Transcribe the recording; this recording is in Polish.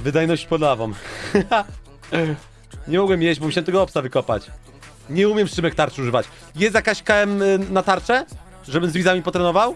Wydajność podawą. Nie mogłem jeść, bo musiałem tego obsa wykopać. Nie umiem Szymek tarczy używać. Jest jakaś KM na tarczę? Żebym z widzami potrenował?